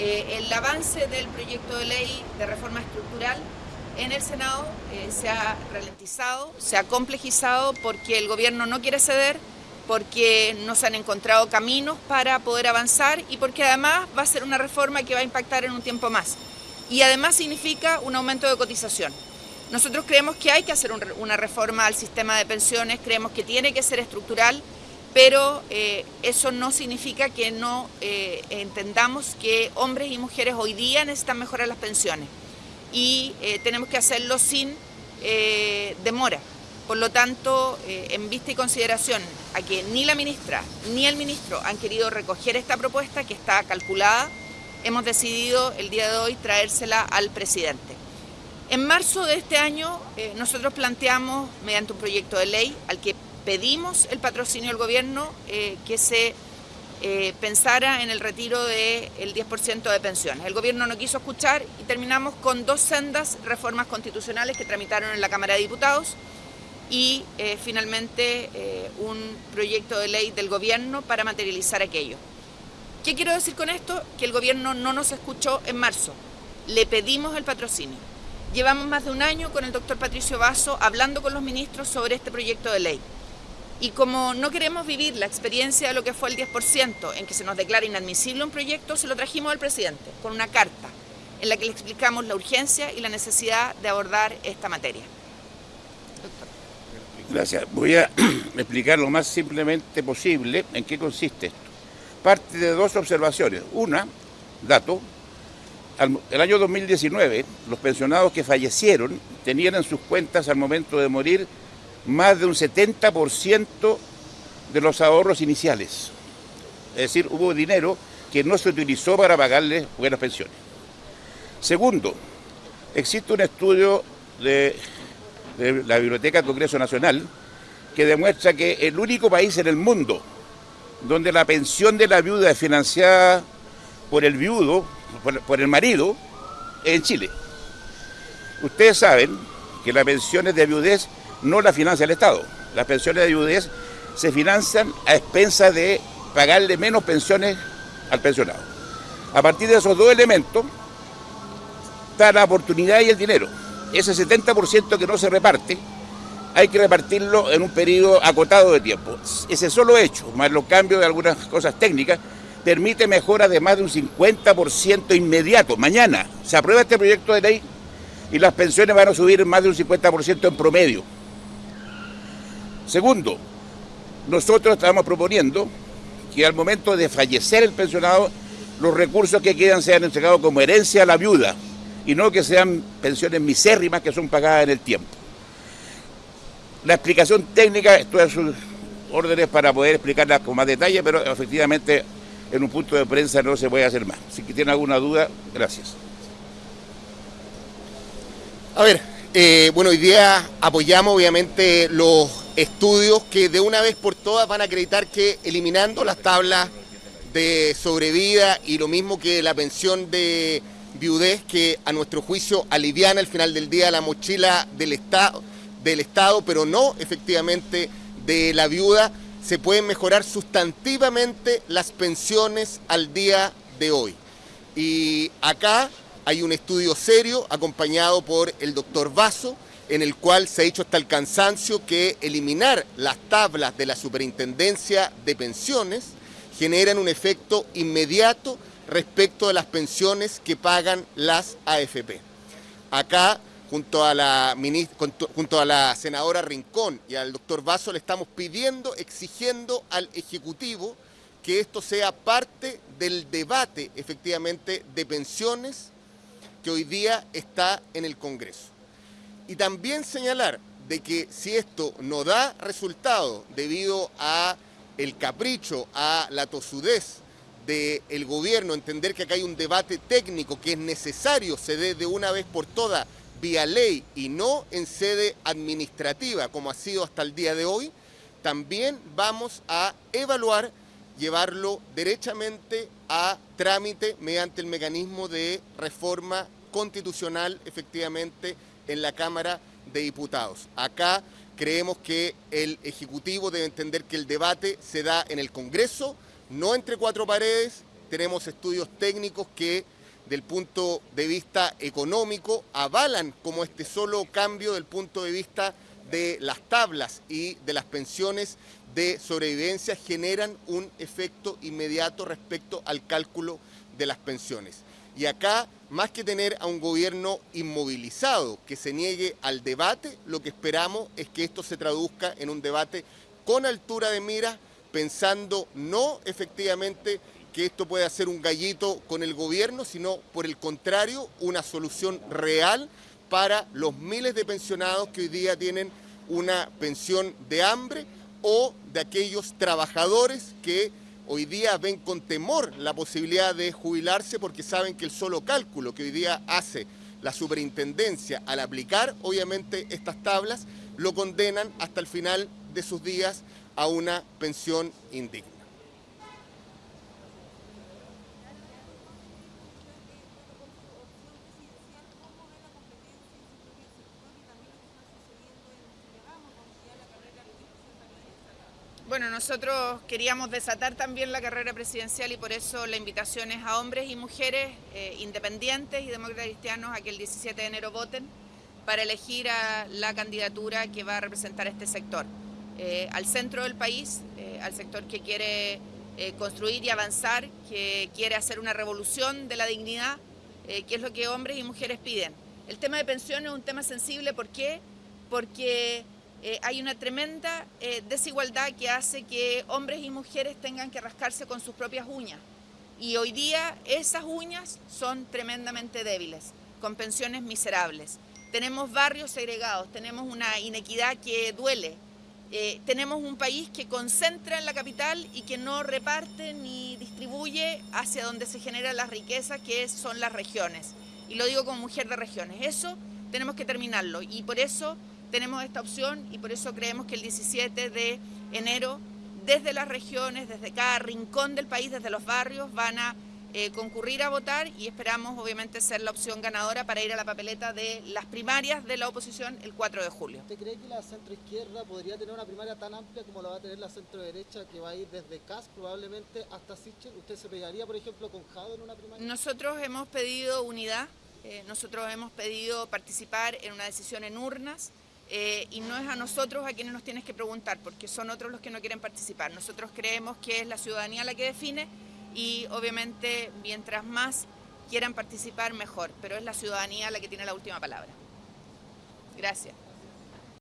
Eh, el avance del proyecto de ley de reforma estructural en el Senado eh, se ha ralentizado, se ha complejizado porque el gobierno no quiere ceder, porque no se han encontrado caminos para poder avanzar y porque además va a ser una reforma que va a impactar en un tiempo más. Y además significa un aumento de cotización. Nosotros creemos que hay que hacer una reforma al sistema de pensiones, creemos que tiene que ser estructural, pero eh, eso no significa que no eh, entendamos que hombres y mujeres hoy día necesitan mejorar las pensiones y eh, tenemos que hacerlo sin demora. Por lo tanto, en vista y consideración a que ni la ministra ni el ministro han querido recoger esta propuesta que está calculada, hemos decidido el día de hoy traérsela al presidente. En marzo de este año nosotros planteamos, mediante un proyecto de ley al que pedimos el patrocinio del gobierno eh, que se eh, pensara en el retiro del 10% de pensiones. El gobierno no quiso escuchar y terminamos con dos sendas reformas constitucionales que tramitaron en la Cámara de Diputados y eh, finalmente un proyecto de ley del gobierno para materializar aquello. ¿Qué quiero decir con esto? Que el gobierno no nos escuchó en marzo. Le pedimos el patrocinio. Llevamos más de un año con el doctor Patricio Vaso hablando con los ministros sobre este proyecto de ley. Y como no queremos vivir la experiencia de lo que fue el 10%, en que se nos declara inadmisible un proyecto, se lo trajimos al presidente con una carta en la que le explicamos la urgencia y la necesidad de abordar esta materia. Gracias. Voy a explicar lo más simplemente posible en qué consiste esto. Parte de dos observaciones. Una, dato, el año 2019 los pensionados que fallecieron tenían en sus cuentas al momento de morir más de un 70% de los ahorros iniciales. Es decir, hubo dinero que no se utilizó para pagarles buenas pensiones. Segundo, existe un estudio de, la Biblioteca Congreso Nacional que demuestra que el único país en el mundo donde la pensión de la viuda es financiada por el viudo, por, por el marido, es en Chile. Ustedes saben que las pensiones de viudez no la financia el Estado. Las pensiones de viudez se financian a expensas de pagarle menos pensiones al pensionado. A partir de esos dos elementos está la oportunidad y el dinero. Ese 70% que no se reparte, hay que repartirlo en un periodo acotado de tiempo. Ese solo hecho, más los cambios de algunas cosas técnicas, permite mejoras de más de un 50% inmediato. Mañana se aprueba este proyecto de ley y las pensiones van a subir más de un 50% en promedio. Segundo, nosotros estamos proponiendo que al momento de fallecer el pensionado, los recursos que quedan sean entregados como herencia a la viuda y no que sean pensiones misérrimas que son pagadas en el tiempo. La explicación técnica, estoy a sus órdenes para poder explicarla con más detalle, pero efectivamente en un punto de prensa no se puede hacer más. Si tienen alguna duda, gracias. A ver, eh, bueno, hoy día apoyamos obviamente los estudios que de una vez por todas van a acreditar que eliminando las tablas de sobrevida y lo mismo que la pensión de viudez que a nuestro juicio aliviana al final del día la mochila del Estado, del Estado, pero no efectivamente de la viuda, se pueden mejorar sustantivamente las pensiones al día de hoy. Y acá hay un estudio serio acompañado por el doctor Vaso, en el cual se ha dicho hasta el cansancio que eliminar las tablas de la superintendencia de pensiones generan un efecto inmediato respecto de las pensiones que pagan las AFP. Acá, junto a la, junto a la senadora Rincón y al doctor Vaso, le estamos pidiendo, exigiendo al Ejecutivo que esto sea parte del debate, efectivamente, de pensiones que hoy día está en el Congreso. Y también señalar de que si esto no da resultado debido a el capricho, a la tosudez del gobierno, entender que acá hay un debate técnico que es necesario se dé de una vez por todas vía ley y no en sede administrativa como ha sido hasta el día de hoy, también vamos a evaluar llevarlo derechamente a trámite mediante el mecanismo de reforma constitucional efectivamente en la Cámara de Diputados. Acá creemos que el Ejecutivo debe entender que el debate se da en el Congreso, no entre cuatro paredes, tenemos estudios técnicos que del punto de vista económico avalan como este solo cambio del punto de vista de las tablas y de las pensiones de sobrevivencia generan un efecto inmediato respecto al cálculo de las pensiones. Y acá, más que tener a un gobierno inmovilizado que se niegue al debate, lo que esperamos es que esto se traduzca en un debate con altura de mira, pensando no efectivamente que esto pueda ser un gallito con el gobierno, sino por el contrario, una solución real para los miles de pensionados que hoy día tienen una pensión de hambre o de aquellos trabajadores que hoy día ven con temor la posibilidad de jubilarse porque saben que el solo cálculo que hoy día hace la superintendencia al aplicar obviamente estas tablas lo condenan hasta el final de sus días a una pensión indigna. Bueno, nosotros queríamos desatar también la carrera presidencial y por eso la invitación es a hombres y mujeres eh, independientes y demócratas cristianos a que el 17 de enero voten para elegir a la candidatura que va a representar este sector. Eh, al centro del país, eh, al sector que quiere construir y avanzar, que quiere hacer una revolución de la dignidad, que es lo que hombres y mujeres piden. El tema de pensiones es un tema sensible, ¿por qué? Porque eh, hay una tremenda eh, desigualdad que hace que hombres y mujeres tengan que rascarse con sus propias uñas. Y hoy día esas uñas son tremendamente débiles, con pensiones miserables. Tenemos barrios segregados, tenemos una inequidad que duele. Eh, tenemos un país que concentra en la capital y que no reparte ni distribuye hacia donde se genera la riqueza, que son las regiones. Y lo digo como mujer de regiones. Eso tenemos que terminarlo. Y por eso tenemos esta opción y por eso creemos que el 17 de enero desde las regiones, desde cada rincón del país, desde los barrios, van a eh, concurrir a votar y esperamos obviamente ser la opción ganadora para ir a la papeleta de las primarias de la oposición el 4 de julio. ¿Usted cree que la centroizquierda podría tener una primaria tan amplia como la va a tener la centroderecha que va a ir desde CAS probablemente hasta Sichel? ¿Usted se pegaría por ejemplo con Jado en una primaria? Nosotros hemos pedido unidad, eh, nosotros hemos pedido participar en una decisión en urnas, eh, y no es a nosotros a quienes nos tienes que preguntar, porque son otros los que no quieren participar. Nosotros creemos que es la ciudadanía la que define y obviamente mientras más quieran participar mejor, pero es la ciudadanía la que tiene la última palabra. Gracias.